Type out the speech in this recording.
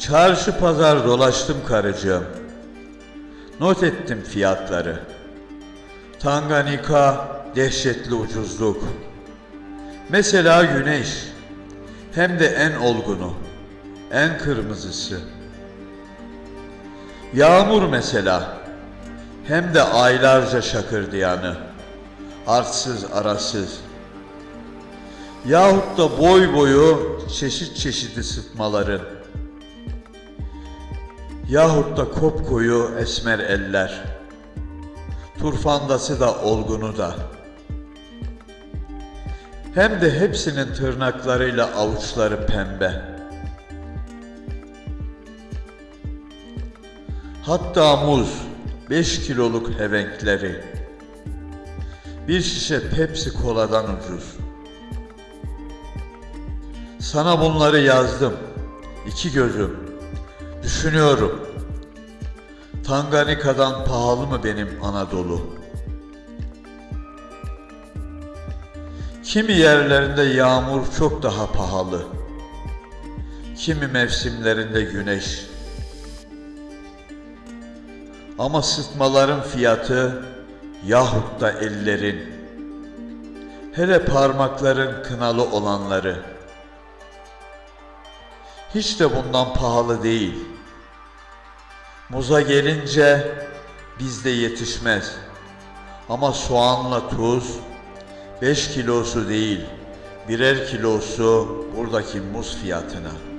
Çarşı pazar dolaştım karıcığım. Not ettim fiyatları. Tanganyika dehşetli ucuzluk. Mesela güneş. Hem de en olgunu, en kırmızısı. Yağmur mesela. Hem de aylarca şakırdayanı. Artsız arasız. Yahut da boy boyu çeşit çeşit ısıtmaların. Yahut da kopkoyu esmer eller. Turfandası da olgunu da. Hem de hepsinin tırnaklarıyla avuçları pembe. Hatta muz, 5 kiloluk hevenkleri. Bir şişe Pepsi koladan ucuz. Sana bunları yazdım. İki gözüm. Düşünüyorum. Tanganyika'dan pahalı mı benim Anadolu? Kimi yerlerinde yağmur çok daha pahalı. Kimi mevsimlerinde güneş. Ama sıtmaların fiyatı yahut da ellerin. Hele parmakların kınalı olanları. Hiç de bundan pahalı değil. Muza gelince bizde yetişmez. Ama soğanla tuz 5 kilosu değil, birer kilosu buradaki muz fiyatına.''